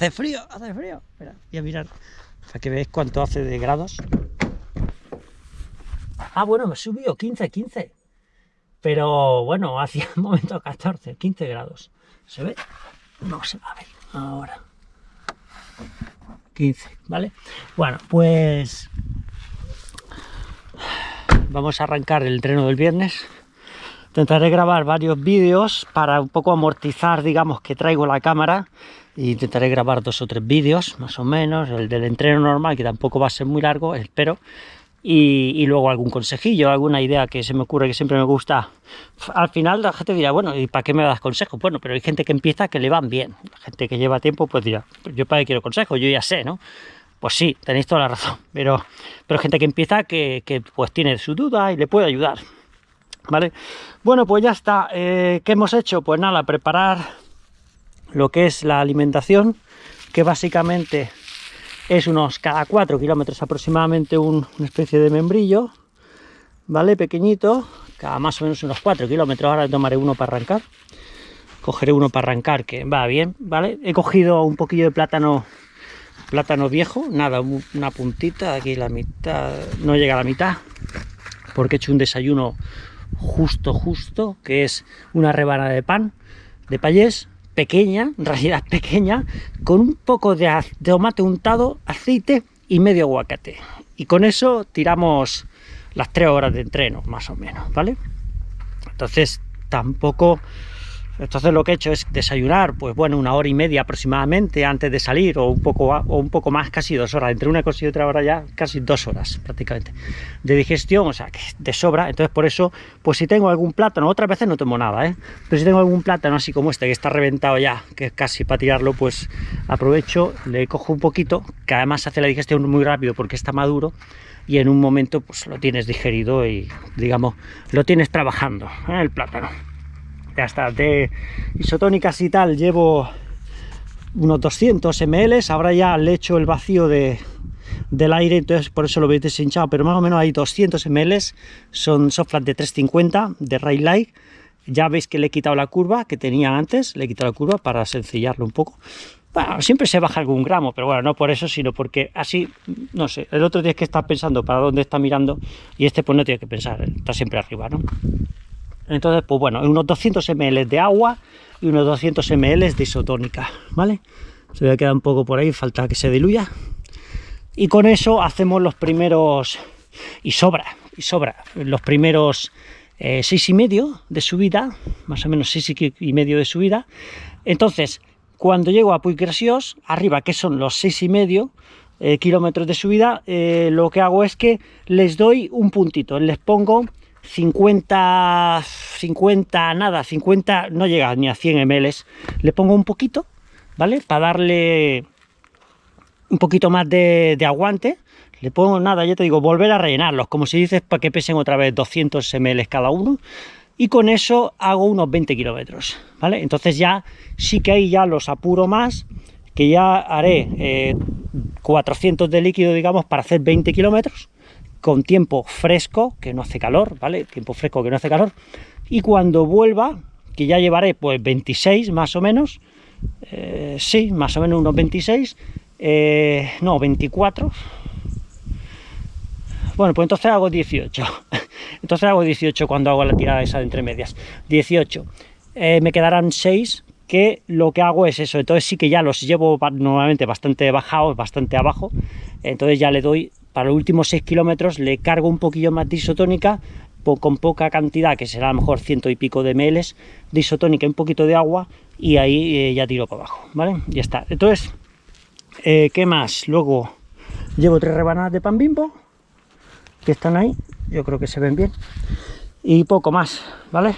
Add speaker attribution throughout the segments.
Speaker 1: hace frío, hace frío. Mira, voy a mirar para que veáis cuánto hace de grados. Ah, bueno, me subió 15, 15. Pero bueno, hacía un momento 14, 15 grados. ¿Se ve? No se va a ver ahora. 15, ¿vale? Bueno, pues vamos a arrancar el entreno del viernes. Intentaré grabar varios vídeos para un poco amortizar, digamos, que traigo la cámara. E intentaré grabar dos o tres vídeos, más o menos. El del entreno normal, que tampoco va a ser muy largo, espero. Y, luego algún consejillo, alguna idea que se me ocurre que siempre me gusta. Al final la gente dirá, bueno, ¿y para qué me das consejos? Bueno, pero hay gente que empieza que le van bien. La gente que lleva tiempo, pues dirá, yo para qué quiero consejos, yo ya sé, ¿no? Pues sí, tenéis toda la razón, pero, pero gente que empieza que, pues tiene su duda y le puede ayudar, Bueno, pues ya está. Eh, ¿Qué hemos hecho? Pues nada, preparar lo que es la alimentación, que básicamente es unos cada 4 kilómetros aproximadamente una especie de membrillo, ¿vale? Pequeñito, cada más o menos unos 4 kilómetros, ahora tomaré uno para arrancar, cogeré uno para arrancar que va bien, ¿vale? He cogido un poquillo de plátano plátano viejo, nada, una puntita, aquí la mitad, no llega a la mitad, porque he hecho un desayuno justo, justo, que es una rebanada de pan, de payés, pequeña, en realidad pequeña, con un poco de, tomate untado, aceite y medio aguacate. Y con eso tiramos las tres horas de entreno, más o menos, ¿vale? Entonces tampoco entonces lo que he hecho es desayunar, pues bueno, una hora y media aproximadamente antes de salir, o un poco, o un poco más, casi dos horas. Entre una cosa y otra hora ya, casi dos horas prácticamente de digestión, o sea, que de sobra. Entonces por eso, pues si tengo algún plátano, otras veces no tomo nada, ¿eh? Pero si tengo algún plátano así como este, que está reventado ya, que es casi para tirarlo, pues aprovecho, le cojo un poquito, que además hace la digestión muy rápido porque está maduro, y en un momento pues lo tienes digerido y digamos, lo tienes trabajando, ¿eh? el plátano ya está, de isotónicas y tal llevo unos 200 ml, ahora ya le echo el vacío de, del aire, entonces por eso lo veis deshinchado, pero más o menos hay 200 ml, son softflat de 350, de Ray Light, ya veis que le he quitado la curva que tenía antes, le he quitado la curva para sencillarlo un poco, bueno, siempre se baja algún gramo, pero bueno, no por eso, sino porque así, no sé, el otro día que está pensando para dónde está mirando y este pues no tiene que pensar, está siempre arriba, ¿no? Entonces, pues bueno, unos 200 ml de agua y unos 200 ml de isotónica, ¿vale? Se ve a quedar un poco por ahí, falta que se diluya. Y con eso hacemos los primeros, y sobra, y sobra, los primeros eh, seis y medio de subida, más o menos seis y medio de subida. Entonces, cuando llego a Puiggrasiós, arriba, que son los seis y medio, eh, kilómetros de subida, eh, lo que hago es que les doy un puntito, les pongo 50, 50, nada, 50, no llega ni a 100 ml, le pongo un poquito, ¿vale? Para darle un poquito más de, aguante, le pongo nada, ya te digo, volver a rellenarlos, como si dices, para que pesen otra vez 200 ml cada uno, y con eso hago unos 20 kilómetros, ¿vale? Entonces ya, sí que ahí ya los apuro más, que ya haré 400 eh, de líquido, digamos, para hacer 20 kilómetros, con tiempo fresco, que no hace calor, ¿vale? Tiempo fresco que no hace calor. Y cuando vuelva, que ya llevaré pues 26 más o menos, eh, sí, más o menos unos 26, eh, no, 24. Bueno, pues entonces hago 18. Entonces hago 18 cuando hago la tirada esa de entre medias. 18. Eh, me quedarán 6 que lo que hago es eso, entonces sí que ya los llevo normalmente bastante bajados, bastante abajo, entonces ya le doy para los últimos 6 kilómetros le cargo un poquillo más de isotónica, con poca cantidad, que será a lo mejor ciento y pico de ml de isotónica un poquito de agua, y ahí eh, ya tiro para abajo, ¿vale? Ya está. Entonces, eh, ¿qué más? Luego llevo tres rebanadas de pan bimbo, que están ahí, yo creo que se ven bien, y poco más, ¿vale?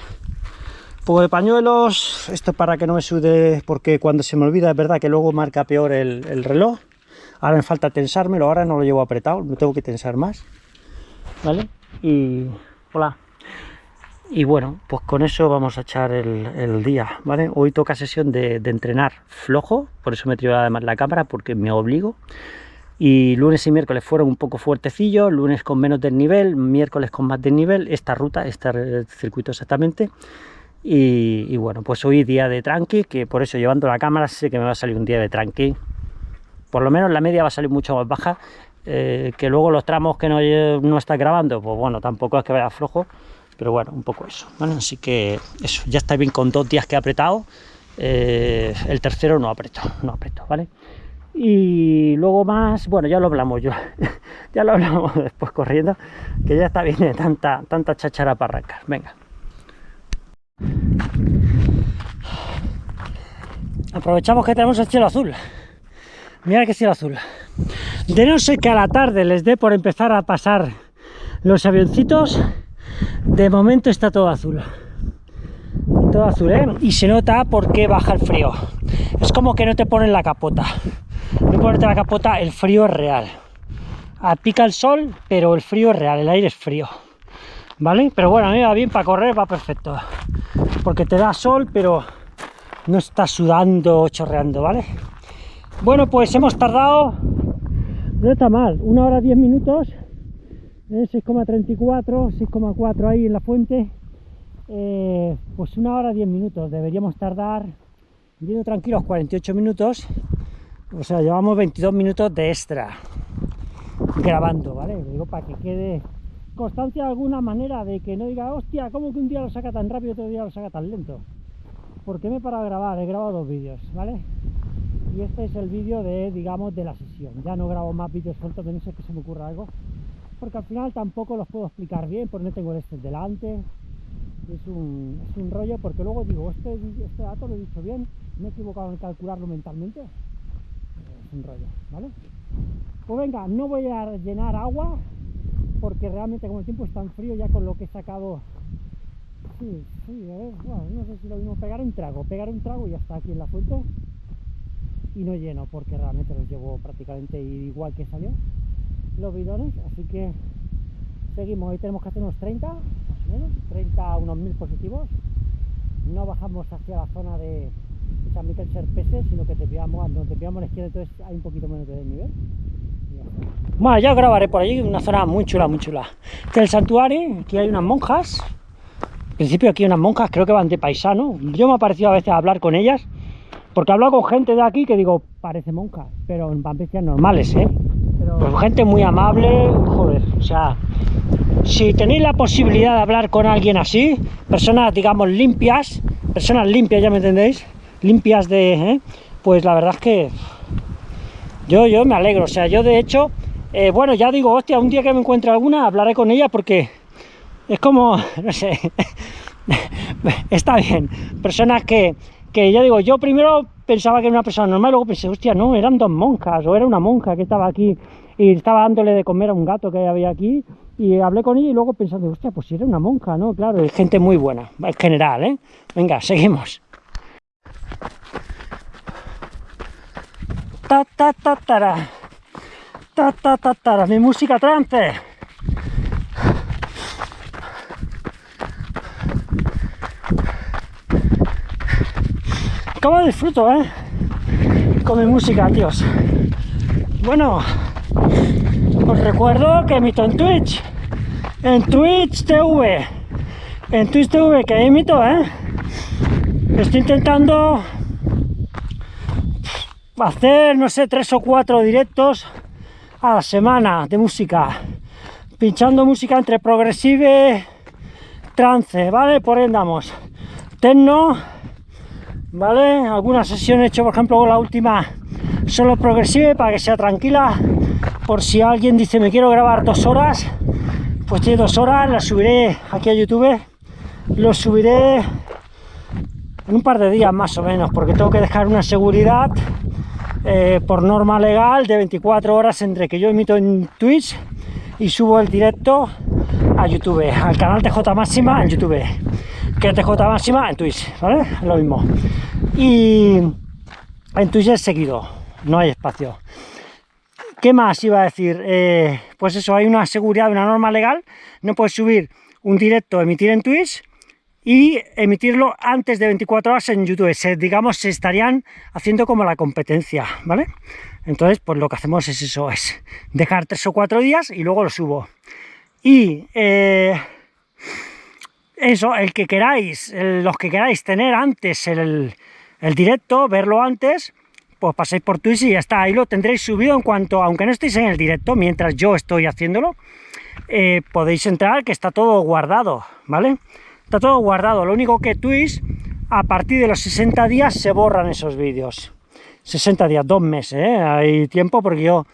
Speaker 1: Poco de pañuelos, esto para que no me sude, porque cuando se me olvida es verdad que luego marca peor el reloj, Ahora me falta tensármelo, ahora no lo llevo apretado, no tengo que tensar más. ¿Vale? Y... Hola. Y bueno, pues con eso vamos a echar el, día, ¿vale? Hoy toca sesión de, entrenar flojo, por eso me he tirado además la cámara, porque me obligo. Y lunes y miércoles fueron un poco fuertecillos, lunes con menos desnivel, miércoles con más desnivel, esta ruta, este circuito exactamente. Y, bueno, pues hoy día de tranqui, que por eso llevando la cámara sé que me va a salir un día de tranqui, por lo menos la media va a salir mucho más baja, eh, que luego los tramos que no, no está grabando, pues bueno, tampoco es que vaya flojo, pero bueno, un poco eso. Así que eso, ya está bien con dos días que he apretado, eh, el tercero no aprieto, no aprieto, ¿vale? Y luego más, bueno, ya lo hablamos yo, ya lo hablamos después corriendo, que ya está bien de tanta, tanta chachara para arrancar, venga. Aprovechamos que tenemos el cielo azul. Mira que cielo azul. De no ser que a la tarde les dé por empezar a pasar los avioncitos, de momento está todo azul. Todo azul, ¿eh? Y se nota porque baja el frío. Es como que no te ponen la capota. No ponerte la capota, el frío es real. Pica el sol, pero el frío es real, el aire es frío. ¿Vale? Pero bueno, a mí va bien para correr, va perfecto. Porque te da sol, pero no está sudando, chorreando, ¿vale? Bueno, pues hemos tardado, no está mal, una hora diez minutos, 6,34, ¿eh? 6,4 ahí en la fuente, eh, pues una hora diez minutos, deberíamos tardar, yendo tranquilos, 48 minutos, o sea, llevamos 22 minutos de extra grabando, ¿vale? Digo, para que quede constancia de alguna manera de que no diga, hostia, ¿cómo que un día lo saca tan rápido y otro día lo saca tan lento? ¿Por qué me he parado a grabar? He grabado dos vídeos, ¿vale? Y este es el vídeo de, digamos, de la sesión. Ya no grabo más vídeos sueltos de no sé que se me ocurra algo. Porque al final tampoco los puedo explicar bien, porque no tengo este delante. Es un, es un rollo, porque luego digo, este, este dato lo he dicho bien, me he equivocado en calcularlo mentalmente. Es un rollo, ¿vale? Pues venga, no voy a llenar agua, porque realmente como el tiempo es tan frío, ya con lo que he sacado Sí, sí, a ver, bueno, no sé si lo mismo pegar un trago, pegar un trago y ya está aquí en la fuente y no lleno porque realmente los llevo prácticamente igual que salió los bidones, así que seguimos, hoy tenemos que hacer unos 30, más o menos, 30 a unos 1000 positivos, no bajamos hacia la zona de San Miguel Serpese, sino que te pillamos, donde te pillamos a la izquierda, entonces hay un poquito menos de nivel. Bueno, ya grabaré por allí, una zona muy chula, muy chula. Este es el santuario, aquí hay unas monjas, principio aquí unas monjas, creo que van de paisano. Yo me ha parecido a veces hablar con ellas, porque he hablado con gente de aquí que digo, parece monjas, pero en pampecias normales, ¿eh? Pues gente muy amable, joder, o sea, si tenéis la posibilidad de hablar con alguien así, personas, digamos, limpias, personas limpias, ya me entendéis, limpias de, ¿eh? pues la verdad es que yo, yo me alegro, o sea, yo de hecho, eh, bueno, ya digo, hostia, un día que me encuentre alguna, hablaré con ella porque es como, no sé, está bien, personas que, que ya digo, yo primero pensaba que era una persona normal, luego pensé, hostia, no, eran dos monjas, o era una monja que estaba aquí y estaba dándole de comer a un gato que había aquí, y hablé con ella y luego pensando, hostia, pues si era una monja, ¿no? Claro, es gente muy buena, en general, ¿eh? Venga, seguimos. Ta ta ta ta ta ta mi música trance. ¿Cómo disfruto, eh? Con mi música, tíos. Bueno, os recuerdo que emito en Twitch. En Twitch TV. En Twitch TV que emito, eh. Estoy intentando hacer, no sé, tres o cuatro directos a la semana de música. Pinchando música entre progresive, trance, ¿vale? Por ahí andamos. Tecno ¿vale? Alguna sesión he hecho, por ejemplo, la última solo progresive para que sea tranquila, por si alguien dice me quiero grabar dos horas, pues tiene dos horas, la subiré aquí a YouTube, lo subiré en un par de días más o menos, porque tengo que dejar una seguridad eh, por norma legal de 24 horas entre que yo emito en Twitch y subo el directo a YouTube, al canal TJ Máxima en YouTube que TJ máxima en Twitch, ¿vale? Lo mismo. Y en Twitch es seguido, no hay espacio. ¿Qué más iba a decir? Eh, pues eso, hay una seguridad, una norma legal, no puedes subir un directo, emitir en Twitch y emitirlo antes de 24 horas en YouTube. Se, digamos, se estarían haciendo como la competencia, ¿vale? Entonces, pues lo que hacemos es eso, es dejar tres o cuatro días y luego lo subo. Y eh, eso, el que queráis, los que queráis tener antes el, directo, verlo antes, pues pasáis por Twitch y ya está, ahí lo tendréis subido en cuanto, aunque no estéis en el directo, mientras yo estoy haciéndolo, eh, podéis entrar que está todo guardado, ¿vale? Está todo guardado, lo único que Twitch, a partir de los 60 días se borran esos vídeos. 60 días, dos meses, ¿eh? hay tiempo porque yo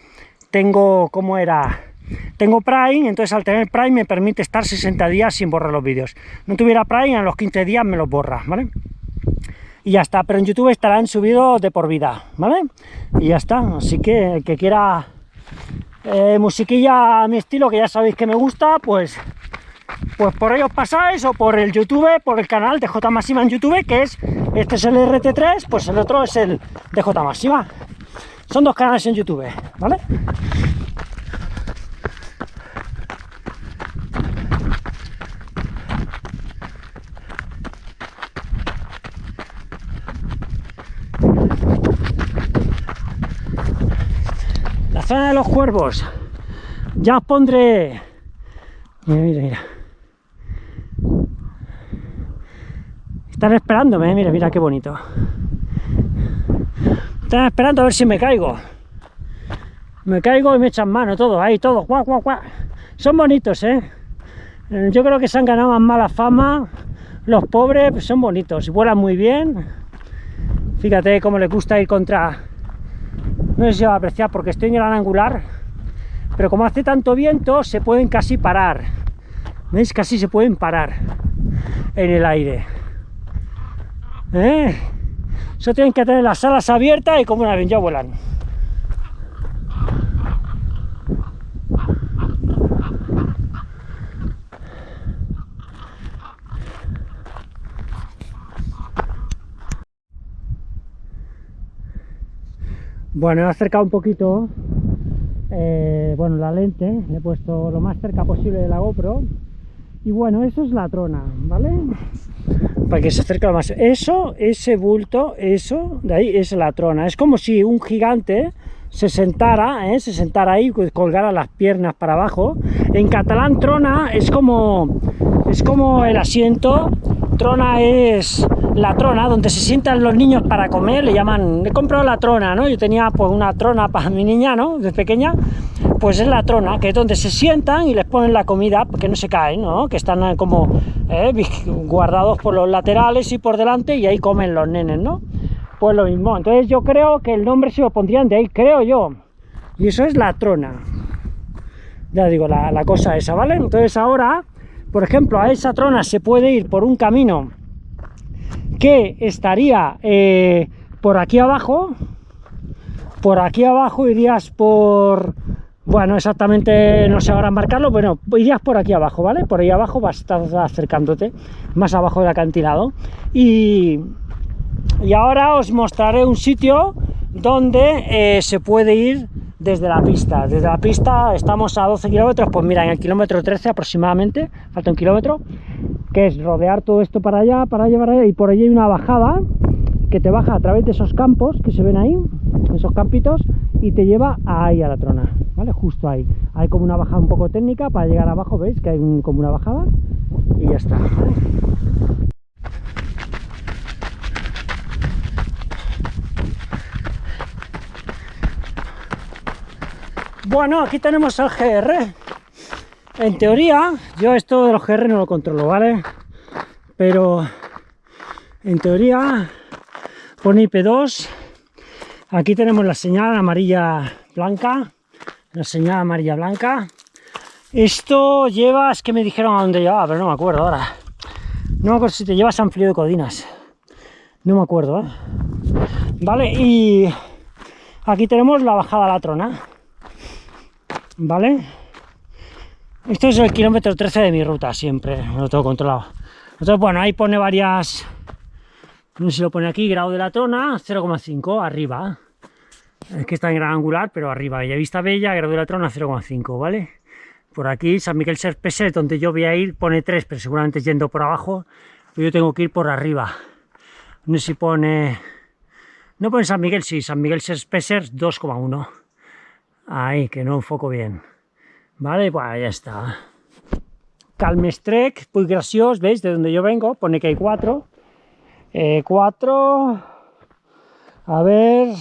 Speaker 1: tengo, ¿cómo era? Tengo Prime, entonces al tener Prime me permite estar 60 días sin borrar los vídeos. No tuviera Prime, a los 15 días me los borra, ¿vale? Y ya está, pero en YouTube estarán subidos de por vida, ¿vale? Y ya está, así que el que quiera eh, musiquilla a mi estilo, que ya sabéis que me gusta, pues pues por ello pasáis o por el YouTube, por el canal de J Máxima en YouTube, que es, este es el RT3, pues el otro es el de J Máxima. Son dos canales en YouTube, ¿vale? Zona de los cuervos. Ya os pondré... Mira, mira, mira. Están esperándome, mira, mira qué bonito. Están esperando a ver si me caigo. Me caigo y me echan mano, todo, ahí, todo, guau, guau, guau. Son bonitos, ¿eh? Yo creo que se han ganado más mala fama. Los pobres pues son bonitos vuelan muy bien. Fíjate cómo les gusta ir contra... No sé si se va a apreciar porque estoy en gran angular. Pero como hace tanto viento, se pueden casi parar. ¿Veis? Casi se pueden parar en el aire. ¿Eh? Eso tienen que tener las alas abiertas y como una vez ya vuelan. Bueno, he acercado un poquito eh, bueno, la lente, le he puesto lo más cerca posible de la GoPro y bueno, eso es la trona, ¿vale? Para que se acerque lo más... Eso, ese bulto, eso, de ahí es la trona. Es como si un gigante se sentara, ¿eh? se sentara ahí, colgara las piernas para abajo. En catalán trona es como, es como el asiento, trona es la trona, donde se sientan los niños para comer, le llaman, he comprado la trona, ¿no? Yo tenía pues una trona para mi niña, ¿no? De pequeña, pues es la trona, que es donde se sientan y les ponen la comida, que no se caen, ¿no? Que están eh, como eh, guardados por los laterales y por delante y ahí comen los nenes, ¿no? Pues lo mismo, entonces yo creo que el nombre se lo pondrían de ahí, creo yo. Y eso es la trona. Ya digo, la, la cosa esa, ¿vale? Entonces ahora, por ejemplo, a esa trona se puede ir por un camino que estaría eh, por aquí abajo, por aquí abajo irías por, bueno, exactamente no sé ahora marcarlo, bueno, irías por aquí abajo, ¿vale? Por ahí abajo vas a estar acercándote, más abajo del acantilado. Y, y ahora os mostraré un sitio donde eh, se puede ir desde la pista. Desde la pista estamos a 12 kilómetros, pues mira, en el kilómetro 13 aproximadamente, falta un kilómetro, que es rodear todo esto para allá, para llevar allá, y por allí hay una bajada que te baja a través de esos campos que se ven ahí, esos campitos, y te lleva ahí a la trona, ¿vale? Justo ahí. Hay como una bajada un poco técnica para llegar abajo, ¿veis? Que hay como una bajada y ya está. Bueno, aquí tenemos el GR. En teoría, yo esto de los GR no lo controlo, ¿vale? Pero en teoría pone IP2. Aquí tenemos la señal amarilla blanca. La señal amarilla blanca. Esto lleva, es que me dijeron a dónde llevaba, pero no me acuerdo ahora. No me acuerdo si te lleva San Frío de Codinas. No me acuerdo, ¿eh? Vale, y aquí tenemos la bajada a la trona. ¿Vale? Esto es el kilómetro 13 de mi ruta, siempre, lo tengo controlado. Entonces, bueno, ahí pone varias, no sé si lo pone aquí, grado de la trona, 0,5, arriba. Es que está en gran angular, pero arriba. Bella Vista Bella, grado de la trona, 0,5, ¿vale? Por aquí, San Miguel Serpeset, donde yo voy a ir, pone 3, pero seguramente yendo por abajo, yo tengo que ir por arriba. No sé si pone... No pone San Miguel, sí, San Miguel Serpeser 2,1. Ahí, que no enfoco bien. Vale, pues ya está. Calmestrec, muy gracioso, ¿veis? De donde yo vengo, pone que hay cuatro. Eh, cuatro... A ver...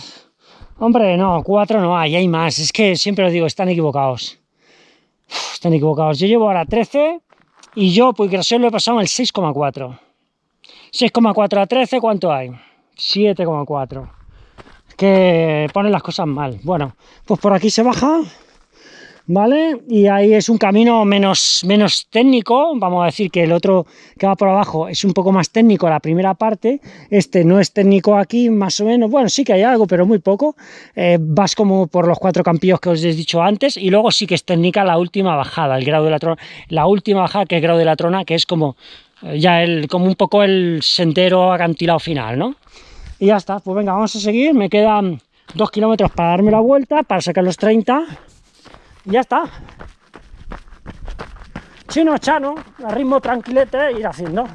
Speaker 1: Hombre, no, cuatro no hay, hay más. Es que siempre os digo, están equivocados. están equivocados. Yo llevo ahora 13 y yo, pues que lo he pasado en el 6,4. 6,4 a 13, ¿cuánto hay? 7,4. Que ponen las cosas mal. Bueno, pues por aquí se baja ¿vale? Y ahí es un camino menos, menos técnico, vamos a decir que el otro que va por abajo es un poco más técnico la primera parte, este no es técnico aquí más o menos, bueno, sí que hay algo, pero muy poco, eh, vas como por los cuatro campillos que os he dicho antes, y luego sí que es técnica la última bajada, el grado de la trona, la última bajada que es el grado de la trona, que es como eh, ya el, como un poco el sendero acantilado final, ¿no? Y ya está, pues venga, vamos a seguir, me quedan dos kilómetros para darme la vuelta, para sacar los 30, ya está. Chino chano, a ritmo tranquilete, ir haciendo.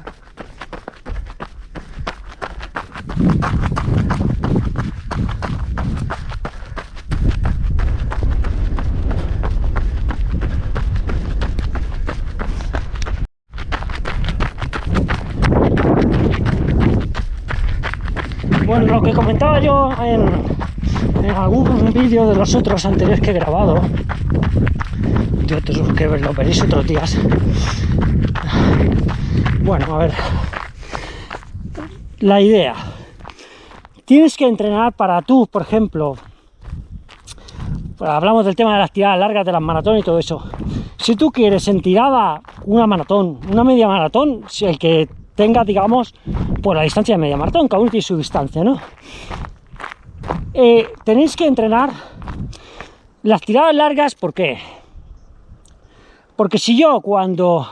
Speaker 1: Bueno, lo que comentaba yo en, algún vídeo de los otros anteriores que he grabado, de otros que lo veréis otros días. Bueno, a ver. La idea. Tienes que entrenar para tú, por ejemplo, hablamos del tema de las tiradas largas de las maratones y todo eso. Si tú quieres en tirada una maratón, una media maratón, si el que tenga, digamos, por la distancia de media maratón, cada uno tiene su distancia, ¿no? Eh, tenéis que entrenar las tiradas largas, ¿por qué? Porque si yo cuando...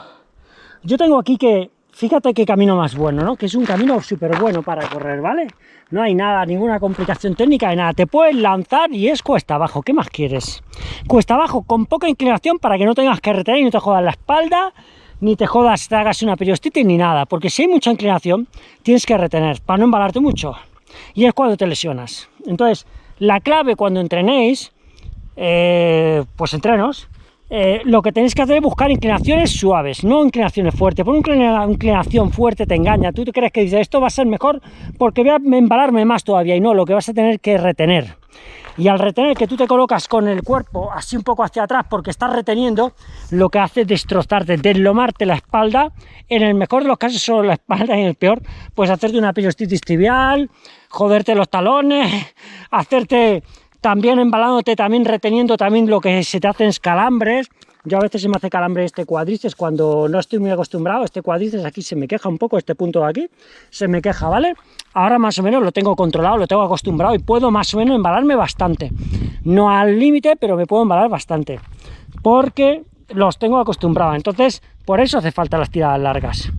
Speaker 1: Yo tengo aquí que... Fíjate qué camino más bueno, ¿no? Que es un camino súper bueno para correr, ¿vale? No hay nada, ninguna complicación técnica de nada. Te puedes lanzar y es cuesta abajo. ¿Qué más quieres? Cuesta abajo con poca inclinación para que no tengas que retener y no te jodas la espalda, ni te jodas, te hagas una periostitis ni nada. Porque si hay mucha inclinación, tienes que retener para no embalarte mucho. Y es cuando te lesionas. Entonces, la clave cuando entrenéis, eh, pues entrenos, eh, lo que tenéis que hacer es buscar inclinaciones suaves, no inclinaciones fuertes. Por una inclinación fuerte te engaña. Tú crees que dices, esto va a ser mejor porque voy a embalarme más todavía. Y no, lo que vas a tener que retener. Y al retener que tú te colocas con el cuerpo así un poco hacia atrás porque estás reteniendo, lo que hace es destrozarte, deslomarte la espalda. En el mejor de los casos solo la espalda y en el peor, pues hacerte una periostitis tibial, joderte los talones, hacerte también embalándote, también reteniendo también lo que se te hacen calambres. Yo a veces se me hace calambre este cuádriceps cuando no estoy muy acostumbrado. Este cuádriceps aquí se me queja un poco, este punto de aquí se me queja, ¿vale? Ahora más o menos lo tengo controlado, lo tengo acostumbrado y puedo más o menos embalarme bastante. No al límite, pero me puedo embalar bastante. Porque los tengo acostumbrados. Entonces, por eso hace falta las tiradas largas.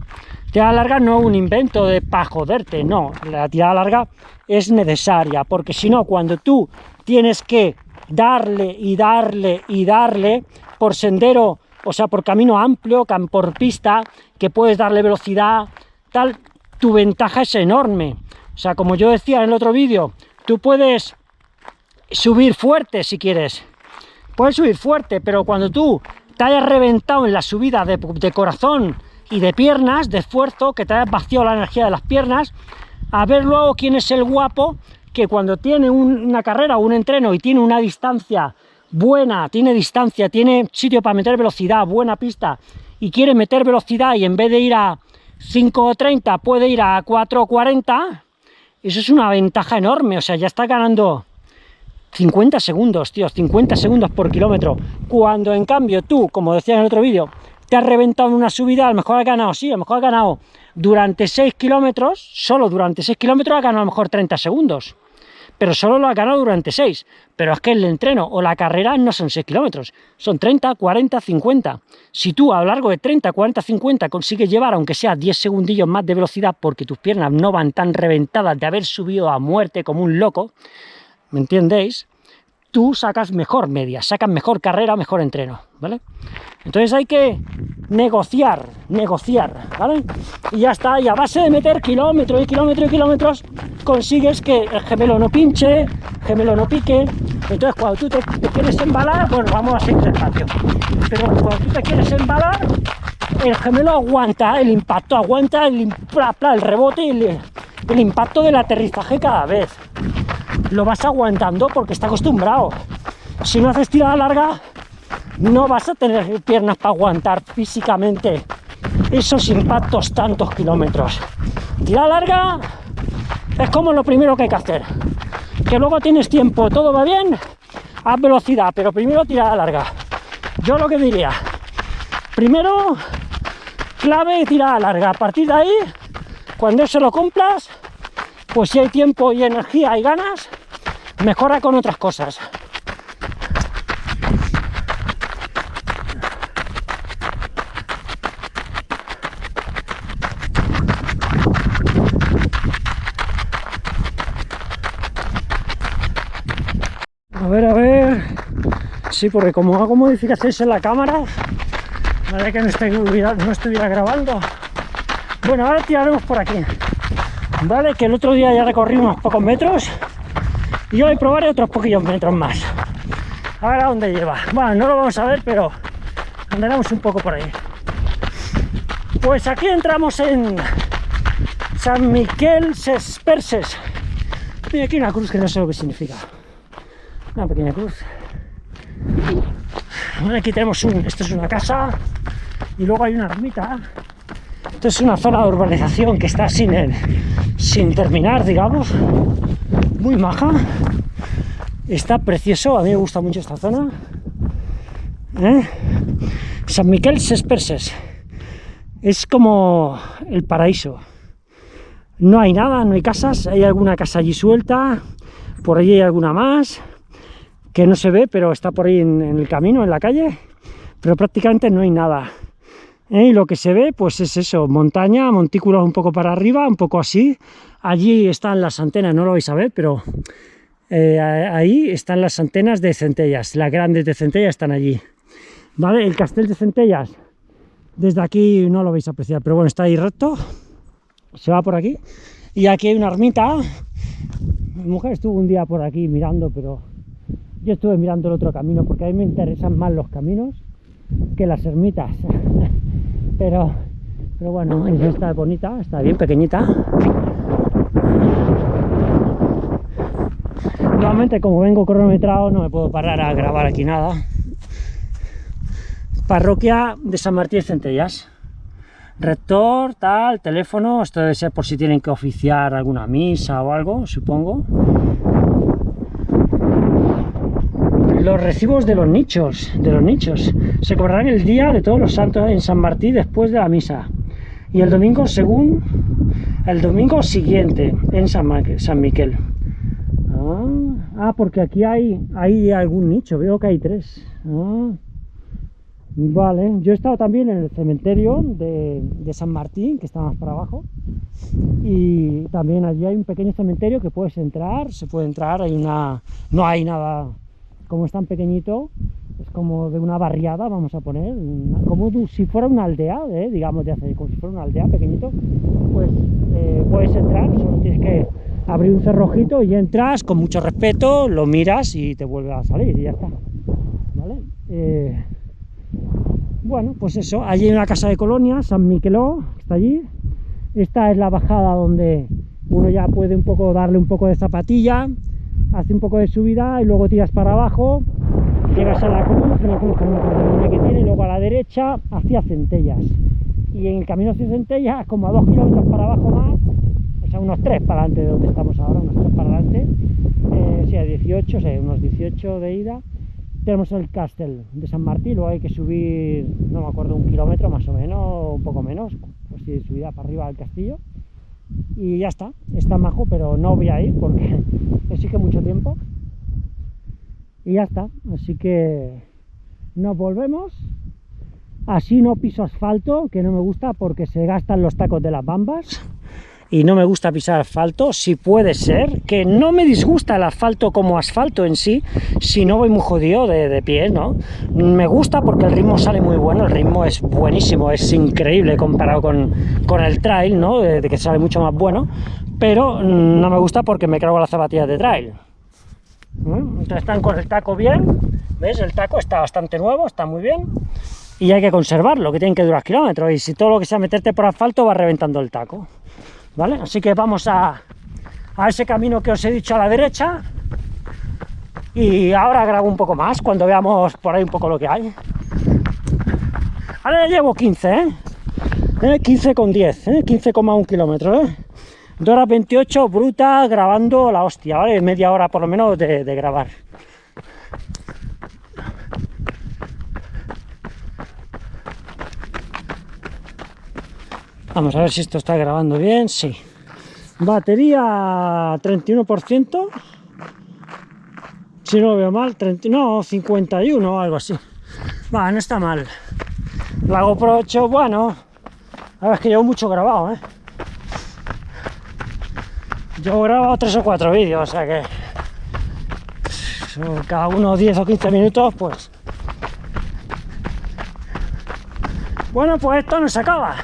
Speaker 1: Tirada larga no es un invento de para joderte, no. La tirada larga es necesaria, porque si no, cuando tú tienes que darle y darle y darle por sendero, o sea, por camino amplio, por pista, que puedes darle velocidad, tal, tu ventaja es enorme. O sea, como yo decía en el otro vídeo, tú puedes subir fuerte si quieres. Puedes subir fuerte, pero cuando tú te hayas reventado en la subida de, de corazón y de piernas, de esfuerzo, que te hayas vaciado la energía de las piernas, a ver luego quién es el guapo que cuando tiene una carrera o un entreno y tiene una distancia buena, tiene distancia, tiene sitio para meter velocidad, buena pista, y quiere meter velocidad y en vez de ir a 5.30 puede ir a 4.40, eso es una ventaja enorme, o sea, ya está ganando 50 segundos, tío, 50 segundos por kilómetro, cuando en cambio tú, como decía en el otro vídeo, te has reventado en una subida, a lo mejor has ganado, sí, a lo mejor has ganado durante 6 kilómetros, solo durante 6 kilómetros has ganado a lo mejor 30 segundos pero solo lo ha ganado durante 6. Pero es que el entreno o la carrera no son 6 kilómetros, son 30, 40, 50. Si tú a lo largo de 30, 40, 50 consigues llevar, aunque sea 10 segundillos más de velocidad, porque tus piernas no van tan reventadas de haber subido a muerte como un loco, ¿me entendéis? Tú sacas mejor media, sacas mejor carrera, mejor entreno, ¿vale? Entonces hay que negociar, negociar, ¿vale? Y ya está, y a base de meter kilómetros y kilómetros y kilómetros, consigues que el gemelo no pinche, el gemelo no pique. Entonces cuando tú te, quieres embalar, bueno, vamos a seguir despacio. Pero cuando tú te quieres embalar, el gemelo aguanta el impacto, aguanta el, el rebote y el, el impacto del aterrizaje cada vez. lo vas aguantando porque está acostumbrado. Si no haces tirada larga, no vas a tener piernas para aguantar físicamente esos impactos tantos kilómetros. Tirada larga es como lo primero que hay que hacer. Que luego tienes tiempo, todo va bien, haz velocidad, pero primero tirada larga. Yo lo que diría, primero clave tirada larga. A partir de ahí, cuando eso lo cumplas, pues si hay tiempo y energía y ganas, mejora con otras cosas. A ver, a ver. Sí, porque como hago modificaciones en la cámara, vale que no, estoy, no estuviera grabando. Bueno, ahora tiraremos por aquí. Vale, que el otro día ya recorrí unos pocos metros y hoy probaré otros poquillos metros más. A ver a dónde lleva. Bueno, no lo vamos a ver, pero andaremos un poco por ahí. Pues aquí entramos en San Miquel Sesperses. Mira aquí una cruz que no sé lo que significa. Una pequeña cruz. Bueno, aquí tenemos un... Esto es una casa y luego hay una ermita. Esto es una zona de urbanización que está sin, el, sin terminar, digamos. Muy maja. Está precioso, a mí me gusta mucho esta zona. ¿Eh? San Miquel Sesperses. Es como el paraíso. No hay nada, no hay casas, hay alguna casa allí suelta, por allí hay alguna más, que no se ve, pero está por ahí en, el camino, en la calle, pero prácticamente no hay nada. ¿Eh? Y lo que se ve, pues es eso, montaña, montículos un poco para arriba, un poco así. Allí están las antenas, no lo vais a ver, pero eh, ahí están las antenas de centellas, las grandes de centellas están allí. ¿Vale? El castel de centellas, desde aquí no lo vais a apreciar, pero bueno, está ahí recto, se va por aquí. Y aquí hay una ermita. Mi mujer estuvo un día por aquí mirando, pero yo estuve mirando el otro camino porque a mí me interesan más los caminos que las ermitas. pero, pero bueno, está bonita, está bien pequeñita. Nuevamente, como vengo cronometrado, no me puedo parar a grabar aquí nada. Parroquia de San Martín de Centellas. Rector, tal, teléfono, esto debe ser por si tienen que oficiar alguna misa o algo, supongo. Los recibos de los nichos, de los nichos, se cobrarán el día de todos los santos en San Martín después de la misa. Y el domingo según el domingo siguiente en San, San Miquel. Ah, ah, porque aquí hay, hay algún nicho, veo que hay tres. Ah. Vale, yo he estado también en el cementerio de, San Martín, que está más para abajo, y también allí hay un pequeño cementerio que puedes entrar, se puede entrar, hay una, no hay nada, como es tan pequeñito, es como de una barriada, vamos a poner, como si fuera una aldea, ¿eh? digamos, de hace, como si fuera una aldea pequeñito, pues eh, puedes entrar, solo tienes que abrir un cerrojito y entras con mucho respeto, lo miras y te vuelve a salir y ya está, ¿vale? Eh, bueno, pues eso, allí hay una casa de colonia, San Miqueló, está allí. Esta es la bajada donde uno ya puede un poco darle un poco de zapatilla, hace un poco de subida y luego tiras para abajo, llegas a la cruz, una cruz que tiene, y luego a la derecha hacia Centellas. Y en el camino hacia Centellas, como a dos kilómetros para abajo más, o sea, unos tres para adelante de donde estamos ahora, unos tres para adelante, eh, sí, a 18, o sea, unos 18 de ida, tenemos el castel de San Martín, luego hay que subir, no me acuerdo, un kilómetro más o menos, un poco menos, pues si subida para arriba del castillo. Y ya está, está majo, pero no voy a ir porque mucho tiempo. Y ya está, así que nos volvemos. Así no piso asfalto, que no me gusta porque se gastan los tacos de las bambas y no me gusta pisar asfalto, si puede ser, que no me disgusta el asfalto como asfalto en sí, si no voy muy jodido de, de pie, ¿no? Me gusta porque el ritmo sale muy bueno, el ritmo es buenísimo, es increíble comparado con, con el trail, ¿no? De, que sale mucho más bueno, pero no me gusta porque me cargo las zapatillas de trail. ¿Mm? Entonces están con el taco bien, ¿ves? El taco está bastante nuevo, está muy bien, y hay que conservarlo, que tienen que durar kilómetros, y si todo lo que sea meterte por asfalto va reventando el taco. ¿vale? Así que vamos a, a ese camino que os he dicho a la derecha, y ahora grabo un poco más cuando veamos por ahí un poco lo que hay. Ahora ya llevo 15, ¿eh? 15 ¿Eh? con 10, ¿eh? 15,1 kilómetros, ¿eh? 2 horas 28 bruta grabando la hostia, ¿vale? Media hora por lo menos de, de grabar. Vamos a ver si esto está grabando bien, sí. Batería 31%, si no lo veo mal, 30, no, 51 o algo así. Va, no está mal. La GoPro 8, bueno, a ver, es que llevo mucho grabado, ¿eh? Yo he grabado 3 o 4 vídeos, o sea que cada uno 10 o 15 minutos, pues... Bueno, pues esto no se acaba.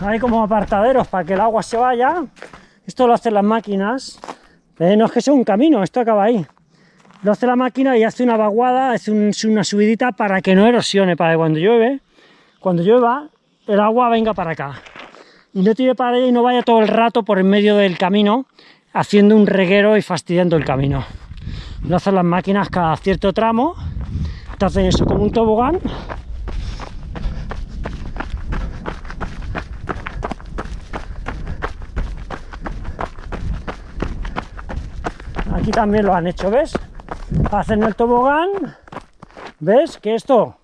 Speaker 1: Hay como apartaderos para que el agua se vaya. Esto lo hacen las máquinas. Eh, no es que sea un camino, esto acaba ahí. Lo hace la máquina y hace una vaguada, hace una subidita para que no erosione, para que cuando llueve, cuando llueva, el agua venga para acá. Y no tire para allá y no vaya todo el rato por en medio del camino, haciendo un reguero y fastidiando el camino. Lo hacen las máquinas cada cierto tramo, te hacen eso como un tobogán aquí también lo han hecho, ¿ves? Hacen el tobogán, ¿ves? Que esto,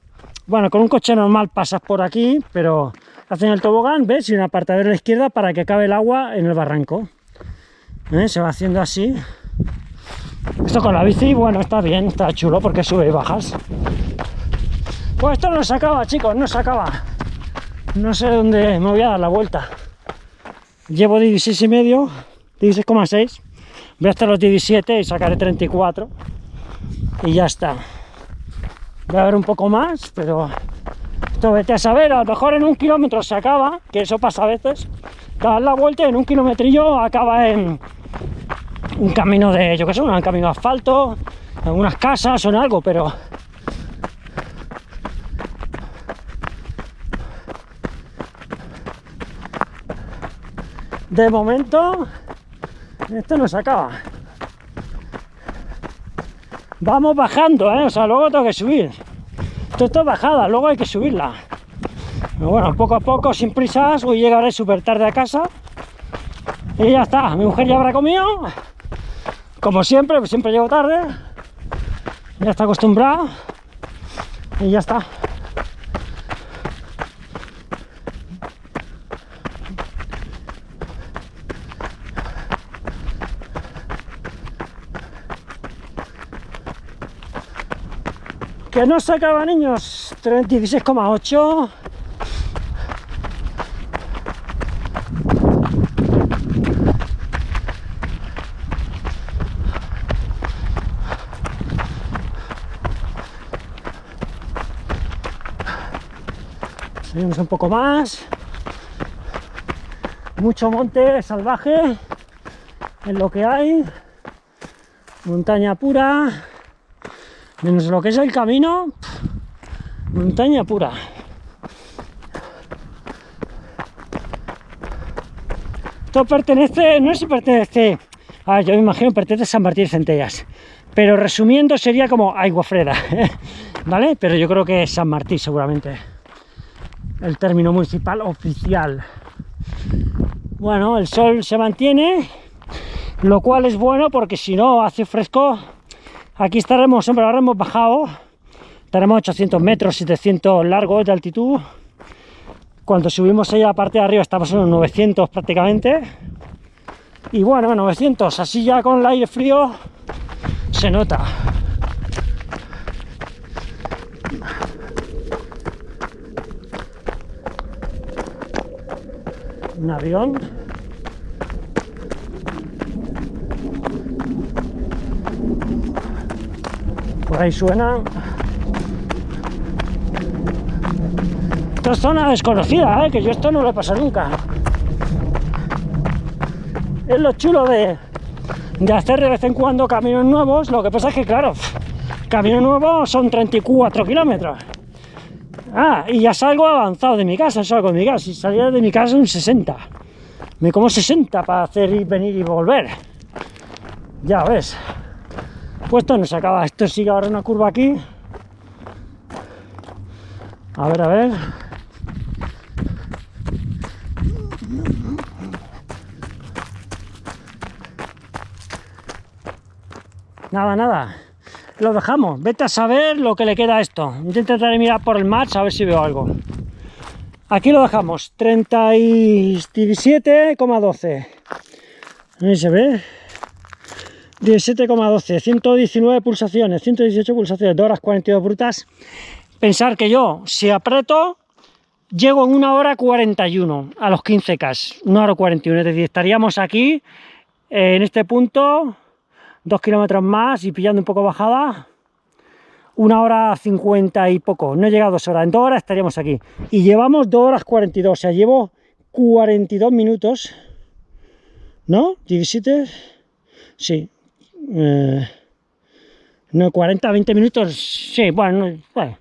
Speaker 1: bueno, con un coche normal pasas por aquí, pero hacen el tobogán, ¿ves? Y un apartadero a la izquierda para que cabe el agua en el barranco. ¿Eh? Se va haciendo así. Esto con la bici, bueno, está bien, está chulo porque sube y bajas. Pues esto no se acaba, chicos, no se acaba. No sé dónde me voy a dar la vuelta. Llevo 16 y medio, 16,6 voy hasta los 17 y sacaré 34 y ya está voy a ver un poco más pero esto vete a saber a lo mejor en un kilómetro se acaba que eso pasa a veces dar la vuelta en un kilometrillo acaba en un camino de yo que sé un camino de asfalto algunas casas o en algo pero de momento esto no se acaba. Vamos bajando, ¿eh? O sea, luego tengo que subir. Esto está bajada, luego hay que subirla. Pero bueno, poco a poco, sin prisas, hoy llegaré súper tarde a casa. Y ya está, mi mujer ya habrá comido. Como siempre, siempre llego tarde. Ya está acostumbrada. Y ya está. Que no se acaba, niños. 16,8. Seguimos un poco más. Mucho monte salvaje en lo que hay. Montaña pura menos lo que es el camino, montaña pura. Esto pertenece, no si pertenece, a yo me imagino pertenece a San Martín Centellas, pero resumiendo sería como Agua Freda, ¿vale? Pero yo creo que es San Martín seguramente, el término municipal oficial. Bueno, el sol se mantiene, lo cual es bueno porque si no hace fresco Aquí estaremos, hombre, ahora hemos bajado, estaremos 800 metros, 700 largos de altitud. Cuando subimos ahí a la parte de arriba estamos en unos 900 prácticamente. Y bueno, 900, así ya con el aire frío se nota. Un avión. Ahí suena. Esta zona desconocida, ¿eh? que yo esto no lo he pasado nunca. Es lo chulo de, de hacer de vez en cuando caminos nuevos. Lo que pasa es que claro camino nuevo son 34 kilómetros. Ah, y ya salgo avanzado de mi casa, salgo de mi casa. Si saliera de mi casa un 60 me como 60 para hacer y venir y volver. Ya ves Pues esto no se acaba, esto sigue ahora una curva aquí. A ver, a ver. Nada, nada. Lo dejamos. Vete a saber lo que le queda a esto. Intentaré mirar por el match a ver si veo algo. Aquí lo dejamos. 37,12. Ahí se ve. 17,12. 119 pulsaciones. 118 pulsaciones. 2 horas 42 brutas. Pensar que yo, si aprieto, llego en una hora 41 a los 15K. Una hora 41. Es decir, estaríamos aquí en este punto dos kilómetros más y pillando un poco bajada, una hora cincuenta y poco, no he llegado a dos horas, en dos horas estaríamos aquí. Y llevamos dos horas 42, o sea, llevo 42 minutos, ¿no? 17, sí, eh, no, 40, 20 minutos, sí, bueno, bueno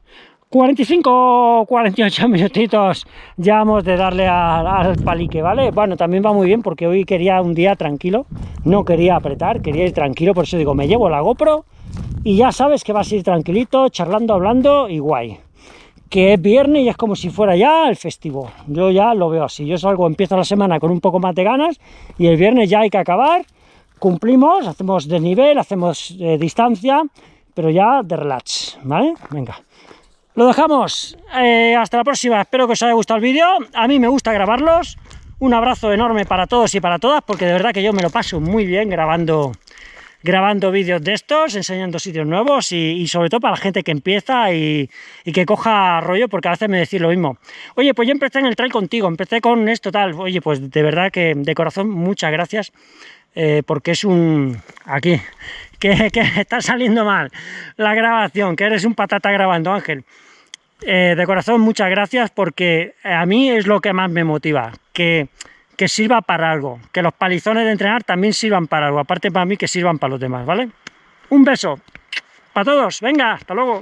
Speaker 1: 45 48 minutitos ya vamos de darle al, palique, ¿vale? Bueno, también va muy bien porque hoy quería un día tranquilo, no quería apretar, quería ir tranquilo, por eso digo, me llevo la GoPro y ya sabes que vas a ir tranquilito, charlando, hablando y guay. Que es viernes y es como si fuera ya el festivo, yo ya lo veo así, yo salgo, empiezo la semana con un poco más de ganas y el viernes ya hay que acabar, cumplimos, hacemos desnivel, hacemos eh, distancia, pero ya de relax, ¿vale? Venga. Lo dejamos, eh, hasta la próxima, espero que os haya gustado el vídeo, a mí me gusta grabarlos, un abrazo enorme para todos y para todas, porque de verdad que yo me lo paso muy bien grabando grabando vídeos de estos, enseñando sitios nuevos y, sobre todo para la gente que empieza y, que coja rollo, porque a veces me decís lo mismo. Oye, pues yo empecé en el trail contigo, empecé con esto tal, oye, pues de verdad que de corazón muchas gracias, eh, porque es un... aquí, que, está saliendo mal la grabación, que eres un patata grabando, Ángel. Eh, de corazón, muchas gracias porque a mí es lo que más me motiva, que, que sirva para algo, que los palizones de entrenar también sirvan para algo, aparte para mí que sirvan para los demás, ¿vale? Un beso para todos, venga, hasta luego.